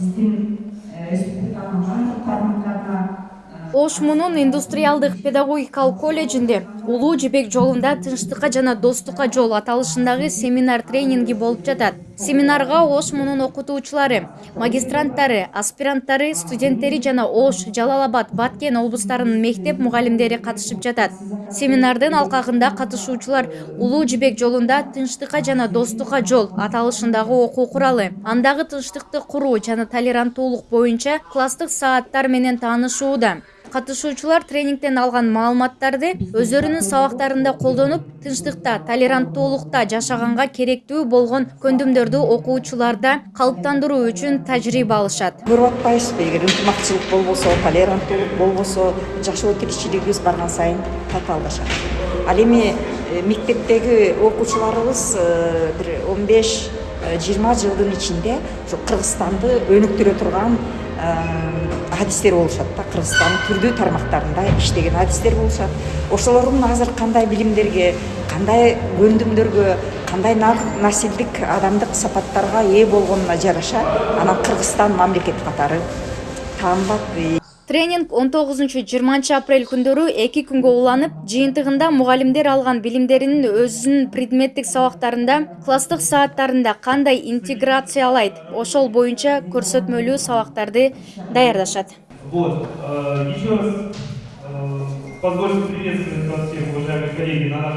биздин республиканын баардык тармактарына ош мунун индустриалдык педагогикалык колледжинде улуу жибек жолунда тынчтыкка жана достукка жол аталышындагы семинар тренинги болуп жатат. Семинарга ош мунун окутуучулары магистранттары аспиранттары студенттери жана ош жалал абад баткен облустарынын мектеп мугалимдери катышып жатат. Семинардын алкагында катышуучулар улуу жибек жолунда тынчтыкка жана достукка жол аталышындагы окуу куралы андагы тынчтыкты куруу жана толеранттуулук боюнча класстык сааттар менен таанышууда катышуучулар тренингден алган маалыматтарды өздөрүнүн сабактарында колдонуп тынчтыкта толеранттуулукта жашаганга керектүү болгон көндүмдөрдү окуучуларда калыптандыруу үчүн тажрыйба алышат. Көрүп атпайсызбы эгер ынтымакчылык болбосо толеранттуулук болбосо жашоо тиричилигибиз барган сайын татаалдашат. Ал эми э, мектептеги окуучуларыбыз э, бир он беш э, жыйырма жылдын ичинде ушу кыргызстанды өнүктүрө турган адистер болушат да кыргызстандын түрдүү тармактарында иштеген адистер болушат ошолордун азыр кандай билимдерге кандай көндүмдөргө кандай насилдик адамдык сапаттарга ээ болгонуна жараша анан кыргызстан мамлекет катары таанылат тренинг он тогузунчу жыйырманчы апрель күндөрү эки күнгө уланып жыйынтыгында мугалимдер алган билимдерин өзүнүн предметтик сабактарында класстык сааттарында кандай интеграциялайт? Ошол боюнча көрсөтмөлүү сабактарды даярдашат. Вот э, еще раз э, позвольте приветствовать вас всех уважаемые коллеги на нашем